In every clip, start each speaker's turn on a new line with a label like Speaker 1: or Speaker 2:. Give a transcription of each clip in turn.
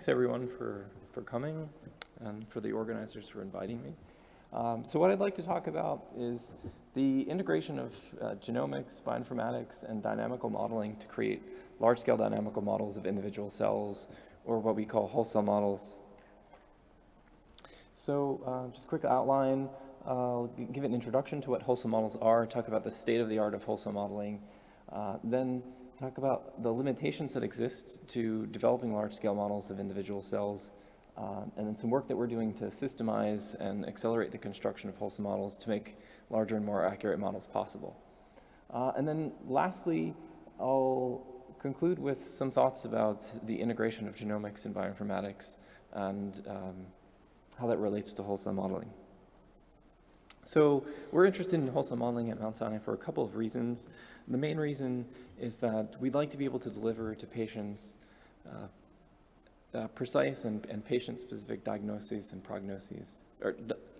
Speaker 1: thanks everyone for, for coming and for the organizers for inviting me. Um, so what I'd like to talk about is the integration of uh, genomics, bioinformatics, and dynamical modeling to create large-scale dynamical models of individual cells, or what we call whole cell models. So uh, just a quick outline, I'll give an introduction to what whole cell models are, talk about the state of the art of whole cell modeling, uh, then talk about the limitations that exist to developing large-scale models of individual cells, uh, and then some work that we're doing to systemize and accelerate the construction of whole cell models to make larger and more accurate models possible. Uh, and then lastly, I'll conclude with some thoughts about the integration of genomics and bioinformatics and um, how that relates to whole cell modeling. So we're interested in whole cell modeling at Mount Sinai for a couple of reasons. The main reason is that we'd like to be able to deliver to patients uh, uh, precise and, and patient-specific diagnoses and prognoses, or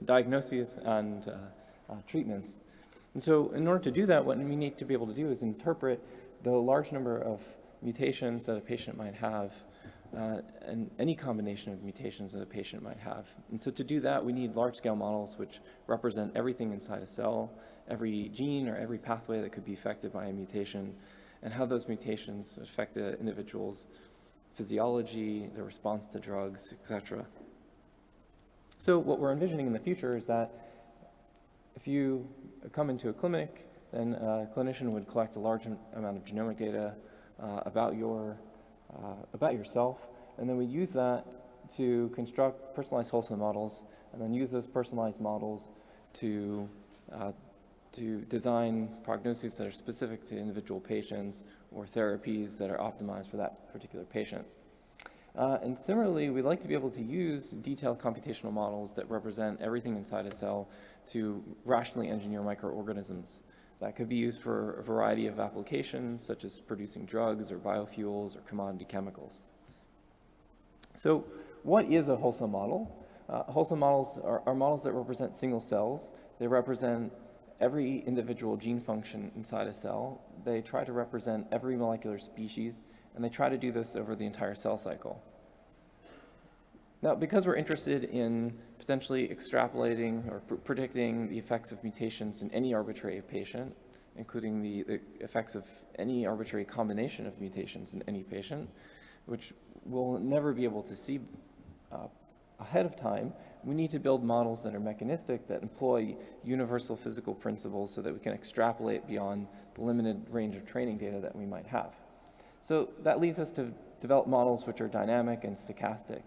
Speaker 1: diagnoses and uh, uh, treatments. And so in order to do that, what we need to be able to do is interpret the large number of mutations that a patient might have uh, and any combination of mutations that a patient might have. And so to do that, we need large-scale models which represent everything inside a cell, every gene or every pathway that could be affected by a mutation, and how those mutations affect the individual's physiology, their response to drugs, etc. So what we're envisioning in the future is that if you come into a clinic, then a clinician would collect a large amount of genomic data uh, about your uh, about yourself, and then we use that to construct personalized whole cell models, and then use those personalized models to uh, to design prognoses that are specific to individual patients or therapies that are optimized for that particular patient. Uh, and similarly, we'd like to be able to use detailed computational models that represent everything inside a cell to rationally engineer microorganisms. That could be used for a variety of applications, such as producing drugs or biofuels or commodity chemicals. So what is a whole cell model? Uh, whole cell models are, are models that represent single cells. They represent every individual gene function inside a cell. They try to represent every molecular species, and they try to do this over the entire cell cycle. Now, because we're interested in potentially extrapolating or pr predicting the effects of mutations in any arbitrary patient, including the, the, effects of any arbitrary combination of mutations in any patient, which we'll never be able to see uh, ahead of time, we need to build models that are mechanistic, that employ universal physical principles so that we can extrapolate beyond the limited range of training data that we might have. So that leads us to develop models which are dynamic and stochastic.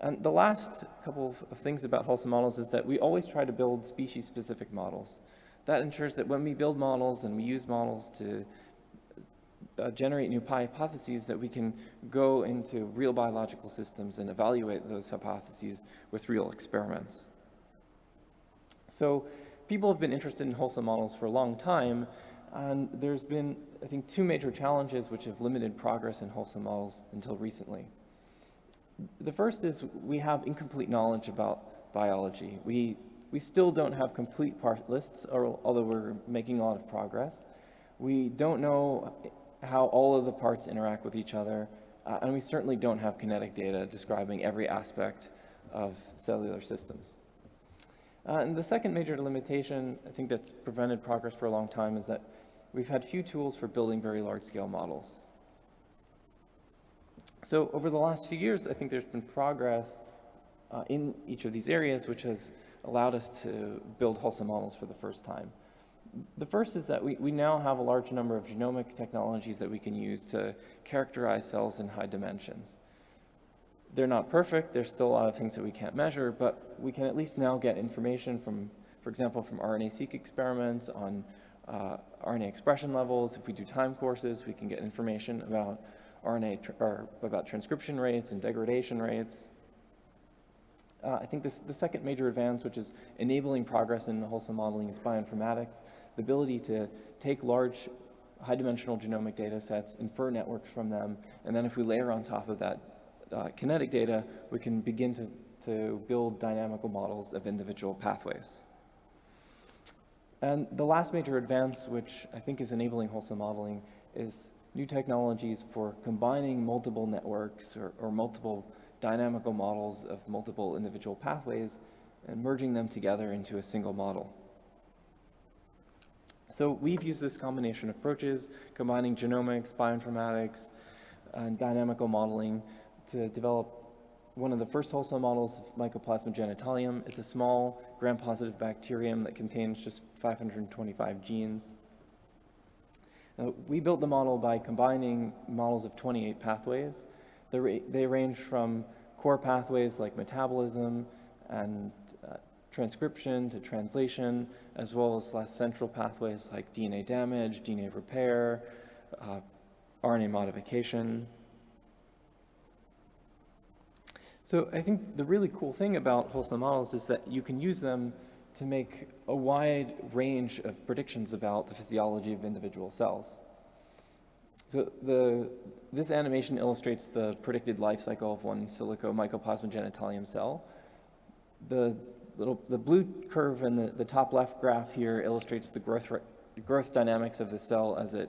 Speaker 1: And the last couple of things about whole cell models is that we always try to build species-specific models. That ensures that when we build models and we use models to uh, generate new hypotheses that we can go into real biological systems and evaluate those hypotheses with real experiments. So people have been interested in whole cell models for a long time, and there's been, I think, two major challenges which have limited progress in whole cell models until recently. The first is we have incomplete knowledge about biology. We, we still don't have complete part lists, or, although we're making a lot of progress. We don't know how all of the parts interact with each other, uh, and we certainly don't have kinetic data describing every aspect of cellular systems. Uh, and the second major limitation, I think that's prevented progress for a long time, is that we've had few tools for building very large-scale models. So over the last few years, I think there's been progress uh, in each of these areas, which has allowed us to build whole cell models for the first time. The first is that we, we now have a large number of genomic technologies that we can use to characterize cells in high dimensions. They're not perfect, there's still a lot of things that we can't measure, but we can at least now get information from, for example, from RNA-seq experiments on uh, RNA expression levels. If we do time courses, we can get information about RNA, or about transcription rates and degradation rates. Uh, I think this, the second major advance, which is enabling progress in whole cell modeling, is bioinformatics, the ability to take large high-dimensional genomic data sets, infer networks from them, and then if we layer on top of that uh, kinetic data, we can begin to, to build dynamical models of individual pathways. And the last major advance, which I think is enabling whole cell modeling, is new technologies for combining multiple networks or, or multiple dynamical models of multiple individual pathways and merging them together into a single model. So we've used this combination of approaches, combining genomics, bioinformatics, and dynamical modeling to develop one of the first whole cell models of Mycoplasma genitalium. It's a small gram-positive bacterium that contains just 525 genes. Uh, we built the model by combining models of 28 pathways. They, they range from core pathways like metabolism and uh, transcription to translation, as well as less central pathways like DNA damage, DNA repair, uh, RNA modification. So I think the really cool thing about whole cell models is that you can use them to make a wide range of predictions about the physiology of individual cells. So the, this animation illustrates the predicted life cycle of one silico mycoplasma genitalium cell. The, little, the blue curve in the, the top left graph here illustrates the growth, growth dynamics of the cell as it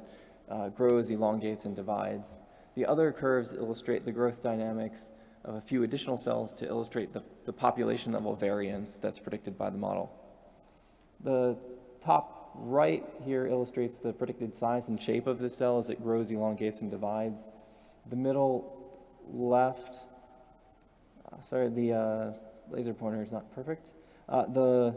Speaker 1: uh, grows, elongates, and divides. The other curves illustrate the growth dynamics of a few additional cells to illustrate the, the population level variance that's predicted by the model. The top right here illustrates the predicted size and shape of the cell as it grows, elongates, and divides. The middle left, uh, sorry, the uh, laser pointer is not perfect. Uh, the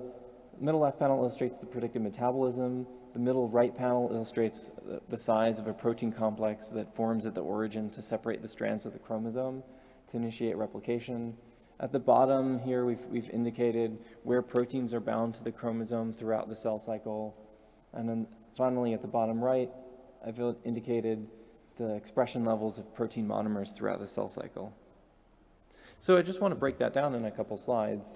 Speaker 1: middle left panel illustrates the predicted metabolism. The middle right panel illustrates the size of a protein complex that forms at the origin to separate the strands of the chromosome to initiate replication. At the bottom here, we've, we've indicated where proteins are bound to the chromosome throughout the cell cycle. And then finally, at the bottom right, I've indicated the expression levels of protein monomers throughout the cell cycle. So I just want to break that down in a couple slides.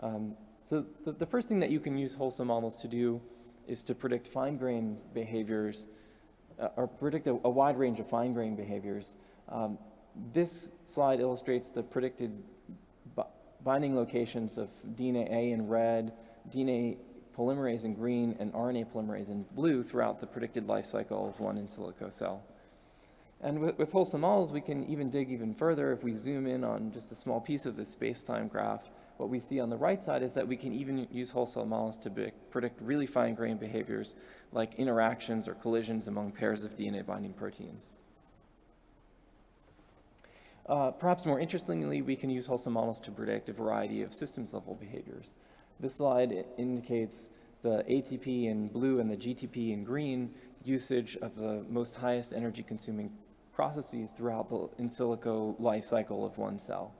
Speaker 1: Um, so the, the, first thing that you can use whole cell models to do is to predict fine-grained behaviors, uh, or predict a, a, wide range of fine-grained behaviors. Um, this slide illustrates the predicted binding locations of DnaA in red, DNA polymerase in green, and RNA polymerase in blue throughout the predicted life cycle of one in silico cell. And with, with whole models, we can even dig even further if we zoom in on just a small piece of this space-time graph. What we see on the right side is that we can even use whole cell models to predict really fine-grained behaviors like interactions or collisions among pairs of DNA binding proteins. Uh, perhaps more interestingly, we can use whole cell models to predict a variety of systems level behaviors. This slide indicates the ATP in blue and the GTP in green usage of the most highest energy consuming processes throughout the in silico life cycle of one cell.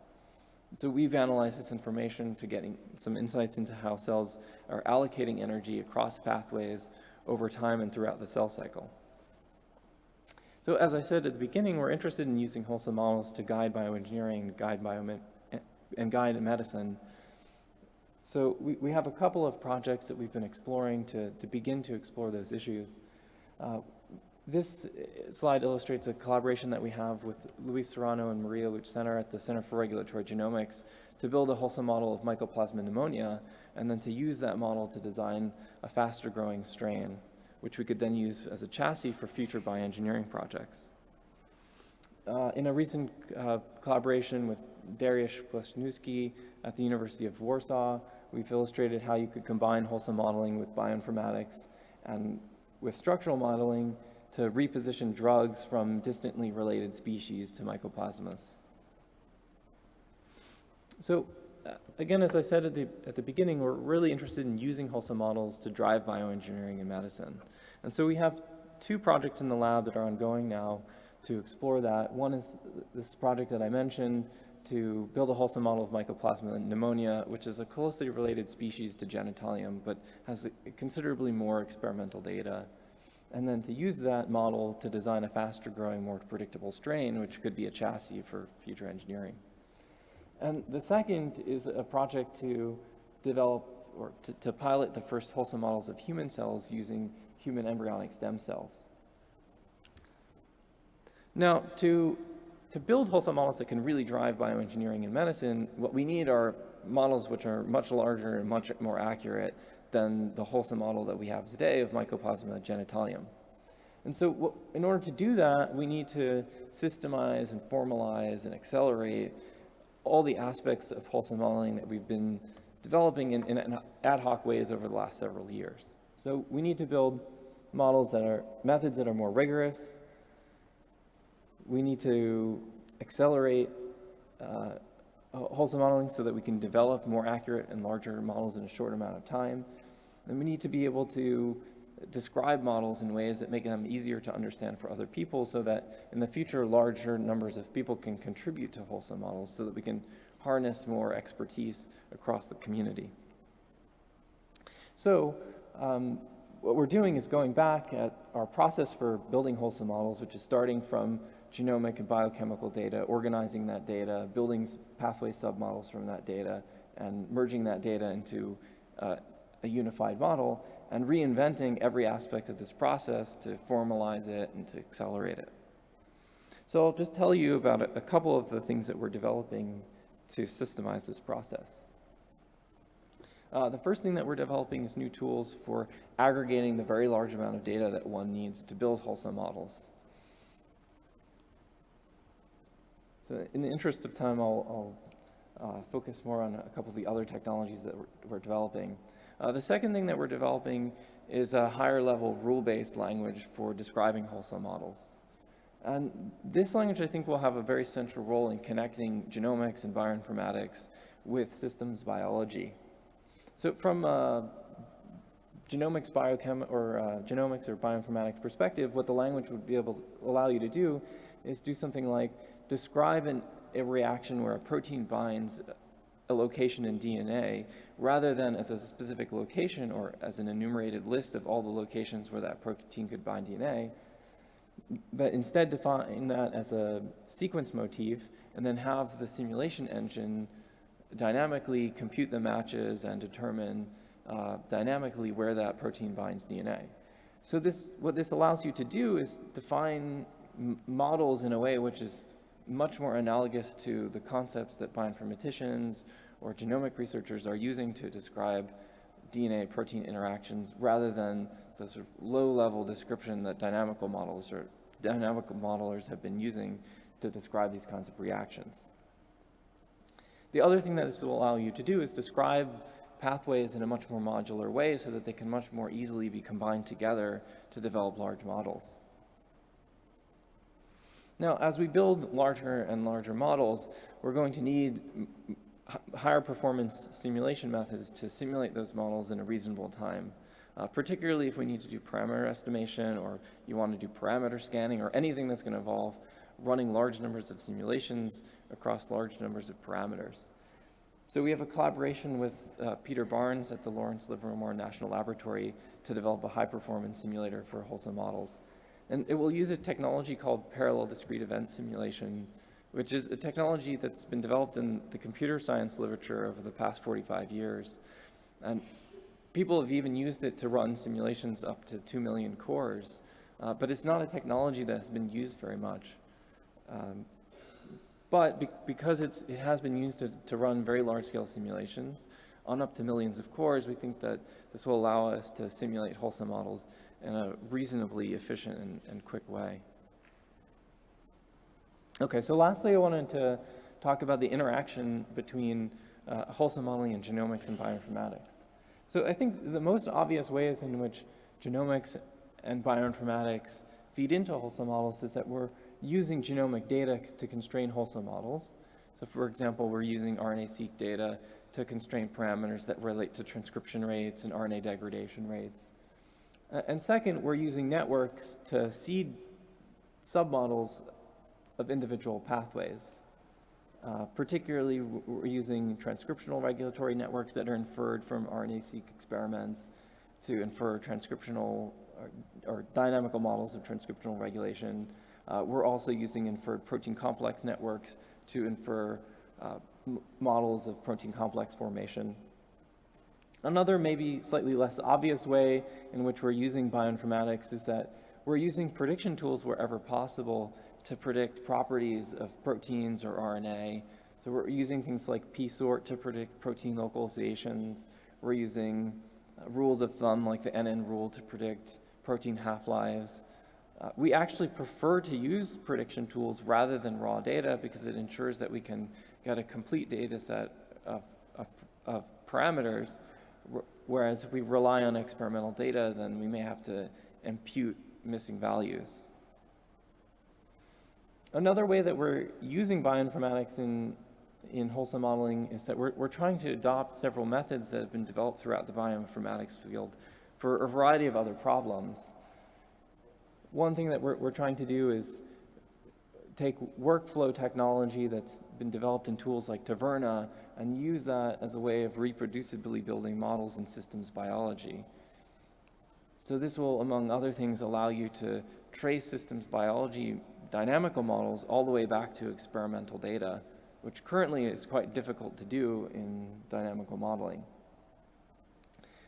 Speaker 1: So we've analyzed this information to getting some insights into how cells are allocating energy across pathways over time and throughout the cell cycle. So as I said at the beginning, we're interested in using whole cell models to guide bioengineering, guide biomed and guide medicine. So we, we have a couple of projects that we've been exploring to, to begin to explore those issues. Uh, this slide illustrates a collaboration that we have with Luis Serrano and Maria Lluch-Senar at the Center for Regulatory Genomics to build a whole cell model of mycoplasma pneumonia and then to use that model to design a faster growing strain which we could then use as a chassis for future bioengineering projects. Uh, in a recent uh, collaboration with Dariusz Plewczynski at the University of Warsaw, we've illustrated how you could combine whole cell modeling with bioinformatics and with structural modeling to reposition drugs from distantly related species to mycoplasmas. So Uh, again, as I said at the, at the beginning, we're really interested in using whole cell models to drive bioengineering in medicine. And so we have two projects in the lab that are ongoing now to explore that. One is this project that I mentioned to build a whole cell model of mycoplasma pneumonia, which is a closely related species to genitalium, but has considerably more experimental data. And then to use that model to design a faster growing, more predictable strain, which could be a chassis for future engineering. And the second is a project to develop or to, to pilot the first whole cell models of human cells using human embryonic stem cells. Now, to, to build whole cell models that can really drive bioengineering in medicine, what we need are models which are much larger and much more accurate than the whole cell model that we have today of Mycoplasma genitalium. And so what, in order to do that, we need to systemize and formalize and accelerate all the aspects of whole cell modeling that we've been developing in, in ad hoc ways over the last several years. So we need to build models that are, methods that are more rigorous. We need to accelerate uh, whole cell modeling so that we can develop more accurate and larger models in a short amount of time. And we need to be able to describe models in ways that make them easier to understand for other people so that in the future larger numbers of people can contribute to whole cell models so that we can harness more expertise across the community. So um, what we're doing is going back at our process for building whole cell models, which is starting from genomic and biochemical data, organizing that data, building pathway submodels from that data, and merging that data into uh, a unified model and reinventing every aspect of this process to formalize it and to accelerate it. So I'll just tell you about a, couple of the things that we're developing to systemize this process. Uh, the first thing that we're developing is new tools for aggregating the very large amount of data that one needs to build whole cell models. So in the interest of time, I'll, I'll uh, focus more on a couple of the other technologies that we're, we're developing. Uh, the second thing that we're developing is a higher level rule-based language for describing whole cell models. And this language, I think, will have a very central role in connecting genomics and bioinformatics with systems biology. So from a genomics, biochem, or uh, genomics or bioinformatics perspective, what the language would be able to allow you to do is do something like describe an, a reaction where a protein binds a location in DNA rather than as a specific location or as an enumerated list of all the locations where that protein could bind DNA, but instead define that as a sequence motif and then have the simulation engine dynamically compute the matches and determine uh, dynamically where that protein binds DNA. So this, what this allows you to do is define models in a way which is much more analogous to the concepts that bioinformaticians or genomic researchers are using to describe DNA protein interactions rather than the sort of low level description that dynamical models or dynamical modelers have been using to describe these kinds of reactions. The other thing that this will allow you to do is describe pathways in a much more modular way so that they can much more easily be combined together to develop large models. Now, as we build larger and larger models, we're going to need higher performance simulation methods to simulate those models in a reasonable time. Uh, particularly if we need to do parameter estimation or you want to do parameter scanning or anything that's going to involve running large numbers of simulations across large numbers of parameters. So we have a collaboration with uh, Peter Barnes at the Lawrence Livermore National Laboratory to develop a high performance simulator for whole cell models. And it will use a technology called parallel discrete event simulation, which is a technology that's been developed in the computer science literature over the past 45 years. And people have even used it to run simulations up to 2 million cores, uh, but it's not a technology that has been used very much. Um, but be because it has been used to, to run very large-scale simulations on up to millions of cores, we think that this will allow us to simulate whole cell models in a reasonably efficient and, and quick way. Okay, so lastly, I wanted to talk about the interaction between uh, whole cell modeling and genomics and bioinformatics. So I think the most obvious ways in which genomics and bioinformatics feed into whole cell models is that we're using genomic data to constrain whole cell models. So for example, we're using RNA-seq data to constrain parameters that relate to transcription rates and RNA degradation rates. And second, we're using networks to seed submodels of individual pathways. Uh, particularly, we're using transcriptional regulatory networks that are inferred from RNA-seq experiments to infer transcriptional or, or, dynamical models of transcriptional regulation. Uh, we're also using inferred protein complex networks to infer uh, models of protein complex formation. Another maybe slightly less obvious way in which we're using bioinformatics is that we're using prediction tools wherever possible to predict properties of proteins or RNA. So we're using things like psort to predict protein localizations. We're using uh, rules of thumb like the N-end rule to predict protein half-lives. Uh, we actually prefer to use prediction tools rather than raw data because it ensures that we can get a complete data set of, of, of parameters, whereas if we rely on experimental data, then we may have to impute missing values. Another way that we're using bioinformatics in, in whole cell modeling is that we're, we're trying to adopt several methods that have been developed throughout the bioinformatics field for a variety of other problems. One thing that we're, we're trying to do is take workflow technology that's been developed in tools like Taverna and use that as a way of reproducibly building models in systems biology. So this will, among other things, allow you to trace systems biology dynamical models all the way back to experimental data, which currently is quite difficult to do in dynamical modeling.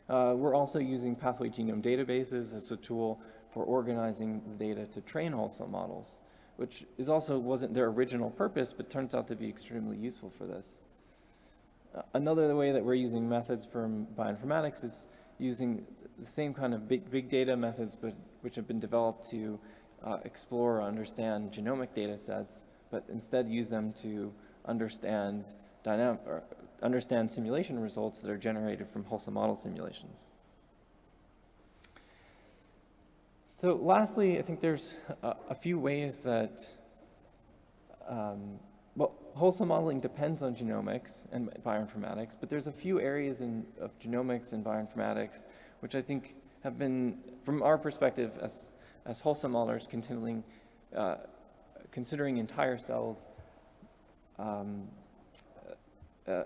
Speaker 1: Uh, we're also using pathway genome databases as a tool for organizing the data to train whole cell models, which is also wasn't their original purpose, but turns out to be extremely useful for this. Another way that we're using methods from bioinformatics is using the same kind of big, big data methods, but which have been developed to uh, explore or understand genomic data sets, but instead use them to understand dynamic, or understand simulation results that are generated from whole cell model simulations. So lastly, I think there's a, a few ways that, um, well, whole cell modeling depends on genomics and bioinformatics, but there's a few areas in, of genomics and bioinformatics which I think have been, from our perspective as, as whole cell modelers, continuing, uh, considering entire cells, um, uh,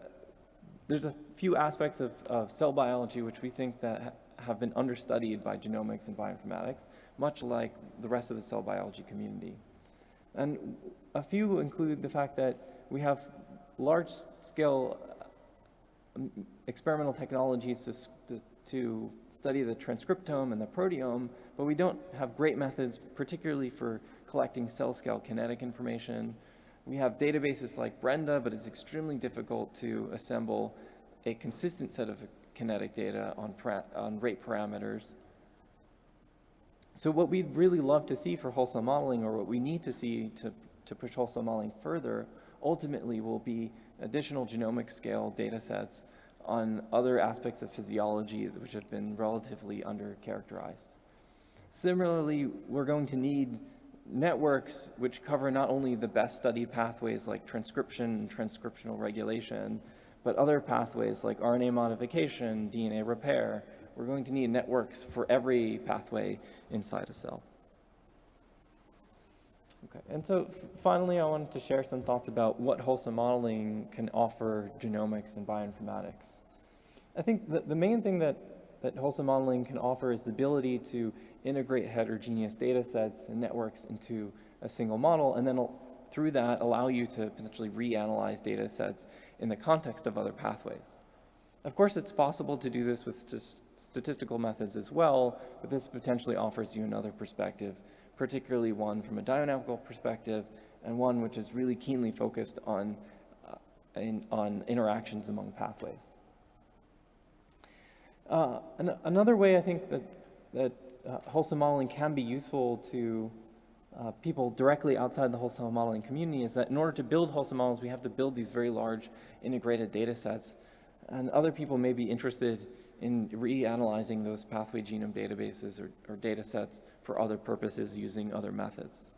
Speaker 1: there's a few aspects of, of cell biology which we think that ha have been understudied by genomics and bioinformatics, much like the rest of the cell biology community. And a few include the fact that we have large-scale um, experimental technologies to, to, to, study the transcriptome and the proteome, but we don't have great methods, particularly for collecting cell-scale kinetic information. We have databases like Brenda, but it's extremely difficult to assemble a consistent set of kinetic data on, on rate parameters. So what we'd really love to see for whole cell modeling, or what we need to see to, to push whole cell modeling further, ultimately will be additional genomic scale data sets on other aspects of physiology which have been relatively under-characterized. Similarly, we're going to need networks which cover not only the best studied pathways like transcription and transcriptional regulation, but other pathways like RNA modification, DNA repair. We're going to need networks for every pathway inside a cell. Okay, and so finally I wanted to share some thoughts about what whole cell modeling can offer genomics and bioinformatics. I think the, the main thing that, that whole cell modeling can offer is the ability to integrate heterogeneous data sets and networks into a single model, and then through that allow you to potentially reanalyze data sets in the context of other pathways. Of course, it's possible to do this with st statistical methods as well, but this potentially offers you another perspective, particularly one from a dynamical perspective, and one which is really keenly focused on, uh, in, on interactions among pathways. Uh, an another way I think that, that uh, whole cell modeling can be useful to uh, people directly outside the whole cell modeling community is that in order to build whole cell models, we have to build these very large integrated data sets. And other people may be interested in reanalyzing those pathway genome databases or, or data sets for other purposes using other methods.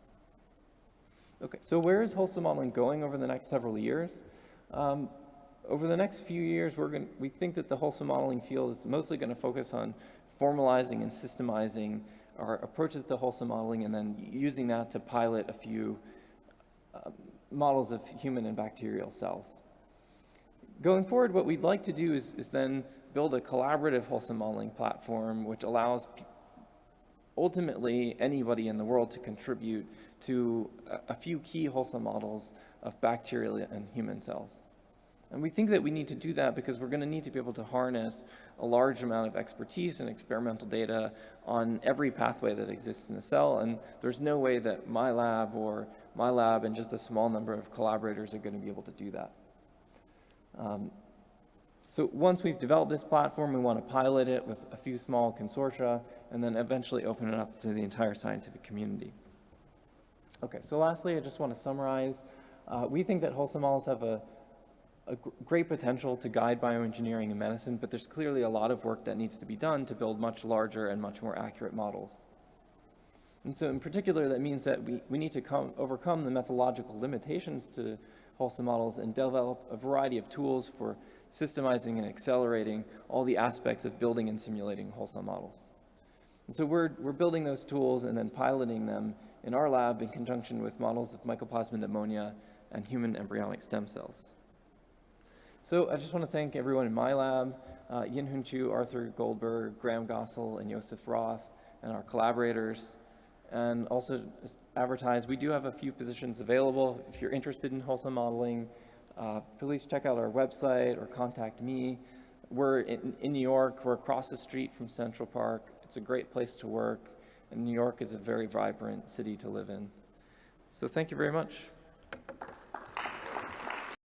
Speaker 1: Okay, so where is whole cell modeling going over the next several years? Um, over the next few years, we're going we think that the whole cell modeling field is mostly going to focus on formalizing and systemizing our approaches to whole cell modeling and then using that to pilot a few uh, models of human and bacterial cells. Going forward, what we'd like to do is, is then build a collaborative whole cell modeling platform which allows ultimately anybody in the world to contribute to a, few key whole cell models of bacterial and human cells. And we think that we need to do that because we're going to need to be able to harness a large amount of expertise and experimental data on every pathway that exists in the cell. And there's no way that my lab or my lab and just a small number of collaborators are going to be able to do that. Um, So once we've developed this platform, we want to pilot it with a few small consortia and then eventually open it up to the entire scientific community. Okay, so lastly, I just want to summarize. Uh, we think that whole cell models have a, a great potential to guide bioengineering and medicine, but there's clearly a lot of work that needs to be done to build much larger and much more accurate models. And so in particular, that means that we, we need to come, overcome the methodological limitations to whole cell models and develop a variety of tools for systemizing and accelerating all the aspects of building and simulating whole cell models. And so we're, we're building those tools and then piloting them in our lab in conjunction with models of mycoplasma pneumonia and human embryonic stem cells. So I just want to thank everyone in my lab, uh, Yin Hoon Chew, Arthur Goldberg, Graham Gossel, and Joseph Roth, and our collaborators. And also advertise, we do have a few positions available. If you're interested in whole cell modeling, uh, please check out our website or contact me. We're in, in New York, we're across the street from Central Park. It's a great place to work, and New York is a very vibrant city to live in. So thank you very much.